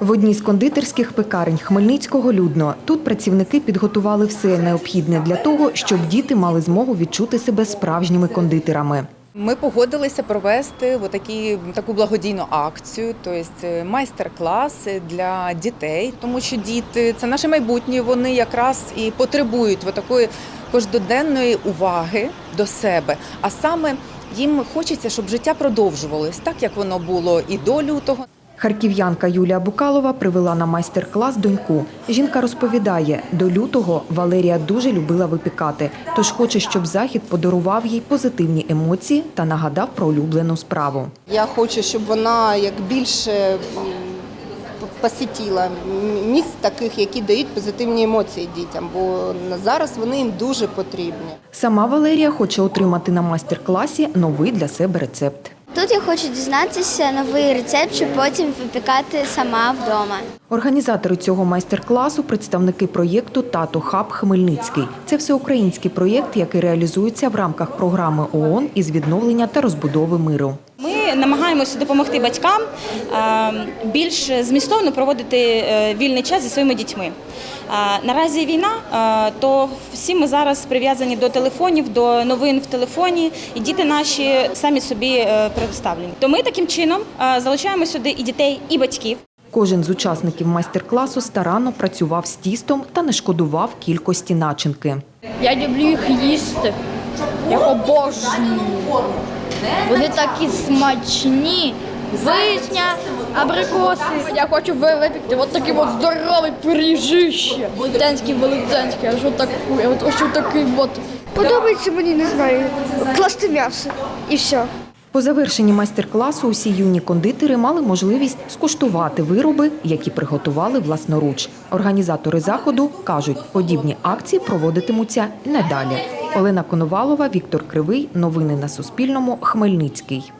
В одній з кондитерських пекарень Хмельницького людно. Тут працівники підготували все необхідне для того, щоб діти мали змогу відчути себе справжніми кондитерами. Ми погодилися провести отакі, таку благодійну акцію, тобто майстер-класи для дітей, тому що діти це наше майбутнє. Вони якраз і потребують такої кожноденної уваги до себе. А саме їм хочеться, щоб життя продовжувалось так, як воно було і до лютого. Харків'янка Юлія Букалова привела на майстер-клас доньку. Жінка розповідає, до лютого Валерія дуже любила випікати, тож хоче, щоб захід подарував їй позитивні емоції та нагадав про улюблену справу. Я хочу, щоб вона як більше м, п- посітила м- місць таких, які дають позитивні емоції дітям, бо на зараз вони їм дуже потрібні. Сама Валерія хоче отримати на майстер-класі новий для себе рецепт. Тут я хочу дізнатися новий рецепт, щоб потім випікати сама вдома. Організатори цього майстер-класу представники проєкту Тато Хаб Хмельницький. Це всеукраїнський проєкт, який реалізується в рамках програми ООН із відновлення та розбудови миру. Ми намагаємося допомогти батькам більш змістовно проводити е, вільний час зі своїми дітьми. Наразі війна, то всі ми зараз прив'язані до телефонів, до новин в телефоні, і діти наші самі собі е, представлені. То ми таким чином залучаємо сюди і дітей, і батьків. Кожен з учасників майстер-класу старанно працював з тістом та не шкодував кількості начинки. Я люблю їх їсти. Я обожнюю. Вони такі смачні. Вишня, абрикоси. Я хочу ви- випікти от такий от здоровий пиріжище. Велетенський, велетенський, аж отакий, от ось такий от. Подобається мені, не знаю, класти м'ясо і все. По завершенні майстер-класу усі юні кондитери мали можливість скуштувати вироби, які приготували власноруч. Організатори заходу кажуть, подібні акції проводитимуться і надалі. Олена Коновалова, Віктор Кривий. Новини на Суспільному. Хмельницький.